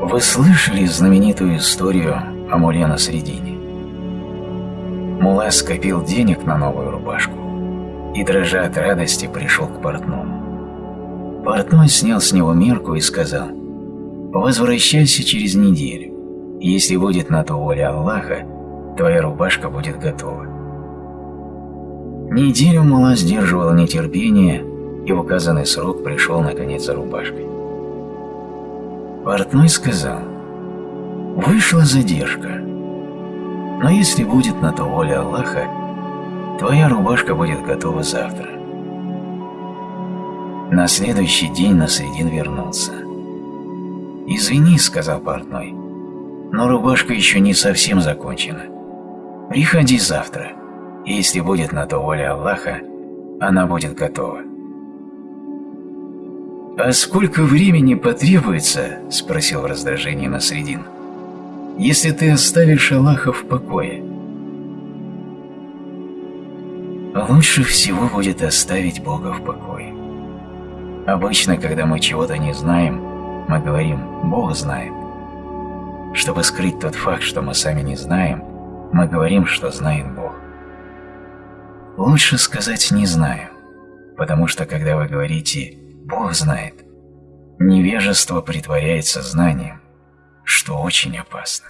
Вы слышали знаменитую историю о Муле на Средине? Мула скопил денег на новую рубашку и, дрожа от радости, пришел к портному. Портной снял с него мерку и сказал, «Возвращайся через неделю. Если будет на то воля Аллаха, твоя рубашка будет готова». Неделю Мула сдерживал нетерпение, и в указанный срок пришел наконец за рубашкой. Портной сказал, «Вышла задержка, но если будет на то воля Аллаха, твоя рубашка будет готова завтра». На следующий день Насредин вернулся. «Извини», — сказал портной, — «но рубашка еще не совсем закончена. Приходи завтра, и если будет на то воля Аллаха, она будет готова». «А сколько времени потребуется, — спросил в раздражении Насредин, — если ты оставишь Аллаха в покое?» Лучше всего будет оставить Бога в покое. Обычно, когда мы чего-то не знаем, мы говорим «Бог знает». Чтобы скрыть тот факт, что мы сами не знаем, мы говорим, что знает Бог. Лучше сказать «не знаю», потому что когда вы говорите Бог знает. Невежество притворяется знанием, что очень опасно.